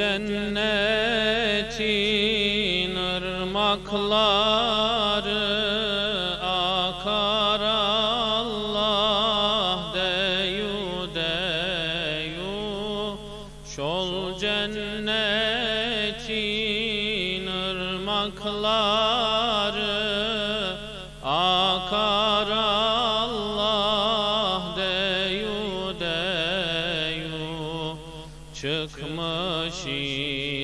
cennetin ırmakları akar Allah. Deyu deyu Şol cennetin ırmakları akar Çıkmış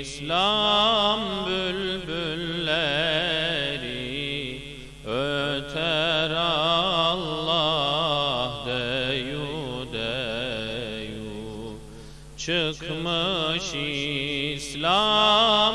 İslam bülbülleri Öter Allah deyu deyu. Çıkmış İslam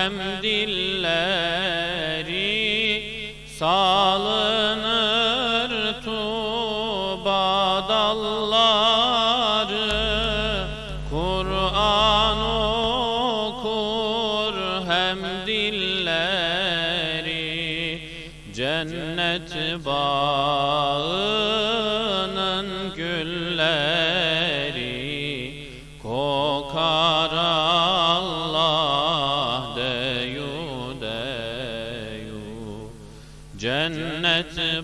hem dilleri Salınır tuba dalları. Kur'an okur hem dilleri. Cennet bağının gülleri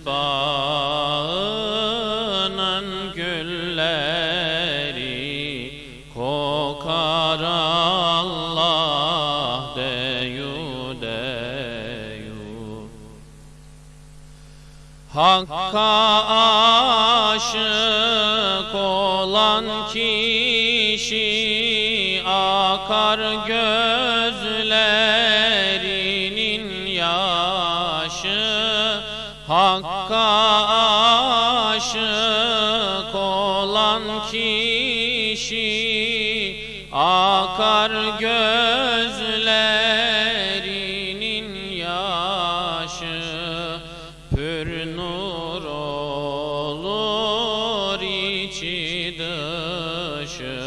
Bağının gülleri Kokar Allah deyu deyu. Hakka aşık olan kişi akar gözlerinin Hakka aşık olan kişi akar gözlerinin yaşı. Pür nur olur içi dışı.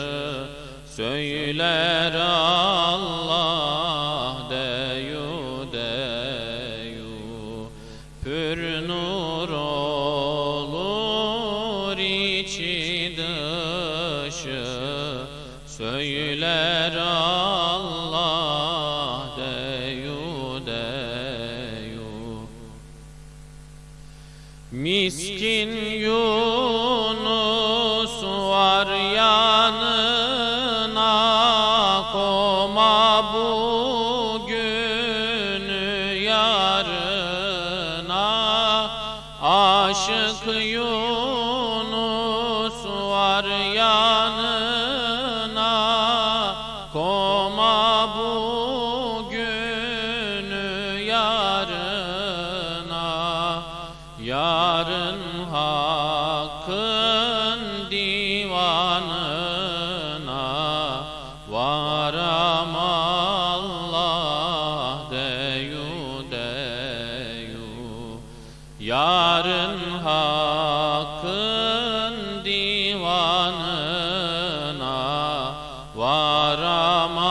Söyler Allah olur içi dışı. Söyler Allah deyu deyu. Miskin Yunus var yanına Koma Aşık Yunus var yanına. Koma bugünü yarına. Yarın hakkın divanına. Varam Yarın hakkın divanına varamam.